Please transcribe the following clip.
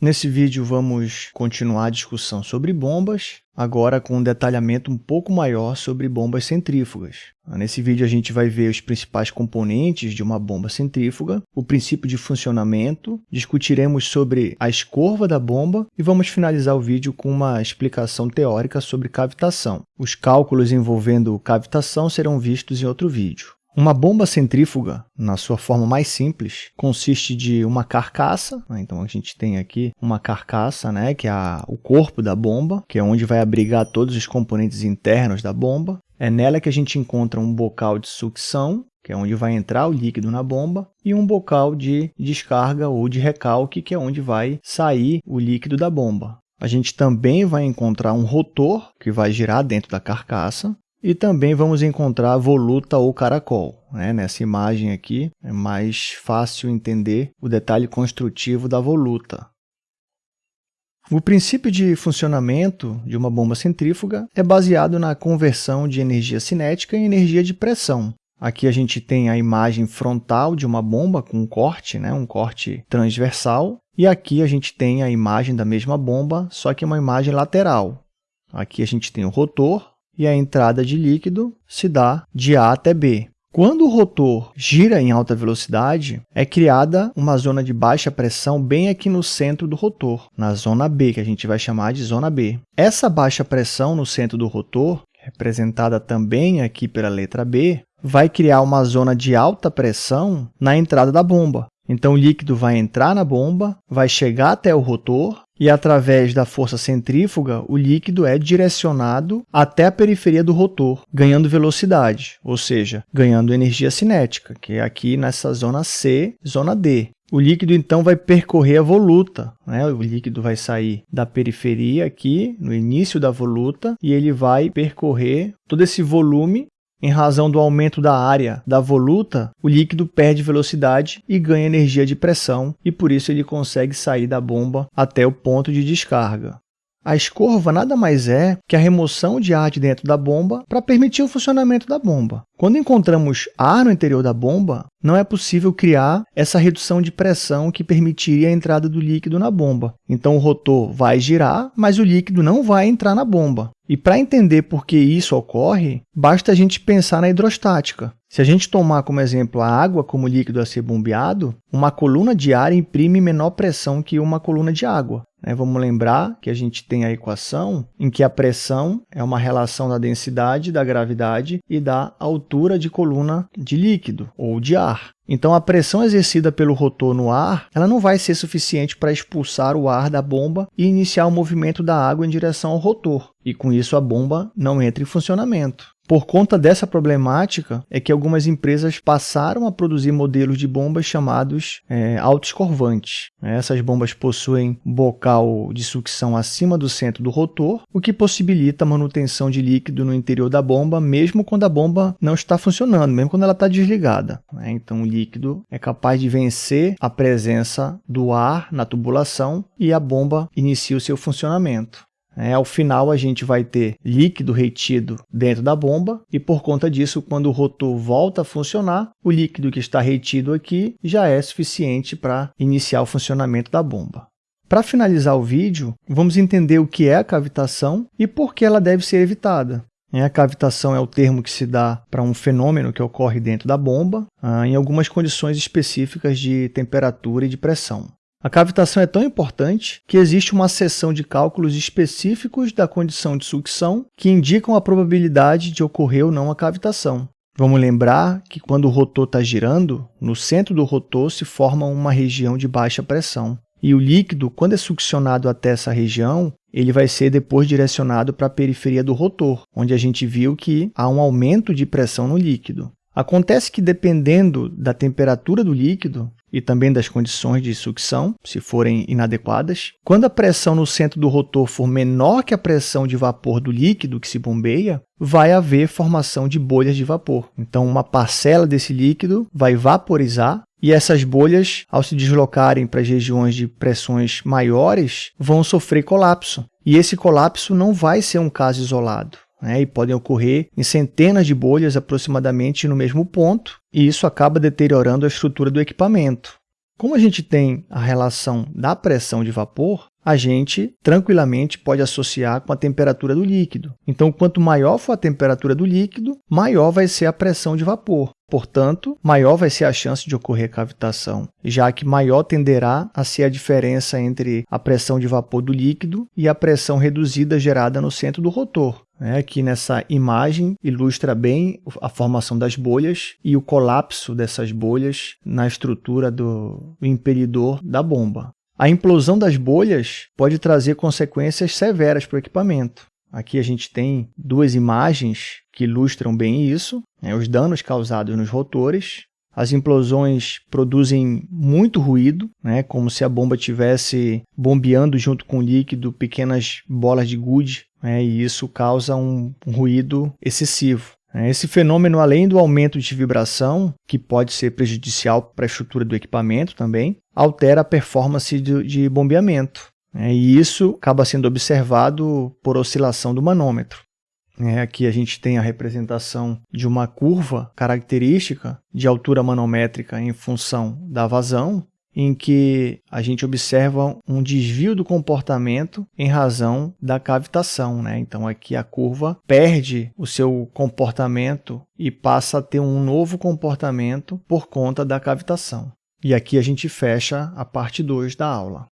Nesse vídeo vamos continuar a discussão sobre bombas, agora com um detalhamento um pouco maior sobre bombas centrífugas. Nesse vídeo a gente vai ver os principais componentes de uma bomba centrífuga, o princípio de funcionamento, discutiremos sobre a escorva da bomba e vamos finalizar o vídeo com uma explicação teórica sobre cavitação. Os cálculos envolvendo cavitação serão vistos em outro vídeo. Uma bomba centrífuga, na sua forma mais simples, consiste de uma carcaça. Né? Então, a gente tem aqui uma carcaça, né, que é o corpo da bomba, que é onde vai abrigar todos os componentes internos da bomba. É nela que a gente encontra um bocal de sucção, que é onde vai entrar o líquido na bomba, e um bocal de descarga ou de recalque, que é onde vai sair o líquido da bomba. A gente também vai encontrar um rotor, que vai girar dentro da carcaça, e também vamos encontrar voluta ou caracol. Né? Nessa imagem aqui é mais fácil entender o detalhe construtivo da voluta. O princípio de funcionamento de uma bomba centrífuga é baseado na conversão de energia cinética em energia de pressão. Aqui a gente tem a imagem frontal de uma bomba com um corte, né? um corte transversal, e aqui a gente tem a imagem da mesma bomba, só que uma imagem lateral. Aqui a gente tem o rotor, e a entrada de líquido se dá de A até B. Quando o rotor gira em alta velocidade, é criada uma zona de baixa pressão bem aqui no centro do rotor, na zona B, que a gente vai chamar de zona B. Essa baixa pressão no centro do rotor, representada também aqui pela letra B, vai criar uma zona de alta pressão na entrada da bomba. Então, o líquido vai entrar na bomba, vai chegar até o rotor e, através da força centrífuga, o líquido é direcionado até a periferia do rotor, ganhando velocidade, ou seja, ganhando energia cinética, que é aqui nessa zona C, zona D. O líquido, então, vai percorrer a voluta. Né? O líquido vai sair da periferia aqui, no início da voluta, e ele vai percorrer todo esse volume em razão do aumento da área da voluta, o líquido perde velocidade e ganha energia de pressão, e por isso ele consegue sair da bomba até o ponto de descarga. A escorva nada mais é que a remoção de ar de dentro da bomba para permitir o funcionamento da bomba. Quando encontramos ar no interior da bomba, não é possível criar essa redução de pressão que permitiria a entrada do líquido na bomba. Então, o rotor vai girar, mas o líquido não vai entrar na bomba. E para entender por que isso ocorre, basta a gente pensar na hidrostática. Se a gente tomar como exemplo a água como líquido a ser bombeado, uma coluna de ar imprime menor pressão que uma coluna de água. Né? Vamos lembrar que a gente tem a equação em que a pressão é uma relação da densidade, da gravidade e da altura de coluna de líquido ou de ar. Então, a pressão exercida pelo rotor no ar ela não vai ser suficiente para expulsar o ar da bomba e iniciar o movimento da água em direção ao rotor, e com isso a bomba não entra em funcionamento. Por conta dessa problemática, é que algumas empresas passaram a produzir modelos de bombas chamados é, autoescorvantes. Essas bombas possuem bocal de sucção acima do centro do rotor, o que possibilita a manutenção de líquido no interior da bomba, mesmo quando a bomba não está funcionando, mesmo quando ela está desligada. Né? Então, o líquido é capaz de vencer a presença do ar na tubulação e a bomba inicia o seu funcionamento. É, ao final, a gente vai ter líquido retido dentro da bomba e, por conta disso, quando o rotor volta a funcionar, o líquido que está retido aqui já é suficiente para iniciar o funcionamento da bomba. Para finalizar o vídeo, vamos entender o que é a cavitação e por que ela deve ser evitada. A cavitação é o termo que se dá para um fenômeno que ocorre dentro da bomba, ah, em algumas condições específicas de temperatura e de pressão. A cavitação é tão importante que existe uma seção de cálculos específicos da condição de sucção que indicam a probabilidade de ocorrer ou não a cavitação. Vamos lembrar que quando o rotor está girando, no centro do rotor se forma uma região de baixa pressão. E o líquido, quando é succionado até essa região, ele vai ser depois direcionado para a periferia do rotor, onde a gente viu que há um aumento de pressão no líquido. Acontece que, dependendo da temperatura do líquido e também das condições de sucção, se forem inadequadas, quando a pressão no centro do rotor for menor que a pressão de vapor do líquido que se bombeia, vai haver formação de bolhas de vapor. Então, uma parcela desse líquido vai vaporizar e essas bolhas, ao se deslocarem para as regiões de pressões maiores, vão sofrer colapso. E esse colapso não vai ser um caso isolado né, e podem ocorrer em centenas de bolhas aproximadamente no mesmo ponto, e isso acaba deteriorando a estrutura do equipamento. Como a gente tem a relação da pressão de vapor, a gente tranquilamente pode associar com a temperatura do líquido. Então, quanto maior for a temperatura do líquido, maior vai ser a pressão de vapor. Portanto, maior vai ser a chance de ocorrer cavitação, já que maior tenderá a ser a diferença entre a pressão de vapor do líquido e a pressão reduzida gerada no centro do rotor. É, aqui nessa imagem ilustra bem a formação das bolhas e o colapso dessas bolhas na estrutura do impelidor da bomba. A implosão das bolhas pode trazer consequências severas para o equipamento. Aqui a gente tem duas imagens que ilustram bem isso, né, os danos causados nos rotores. As implosões produzem muito ruído, né, como se a bomba estivesse bombeando junto com o líquido pequenas bolas de gude, né, e isso causa um, ruído excessivo. Né. Esse fenômeno, além do aumento de vibração, que pode ser prejudicial para a estrutura do equipamento também, altera a performance de, de bombeamento. Né? E isso acaba sendo observado por oscilação do manômetro. É, aqui a gente tem a representação de uma curva característica de altura manométrica em função da vazão, em que a gente observa um desvio do comportamento em razão da cavitação. Né? Então aqui a curva perde o seu comportamento e passa a ter um novo comportamento por conta da cavitação. E aqui a gente fecha a parte 2 da aula.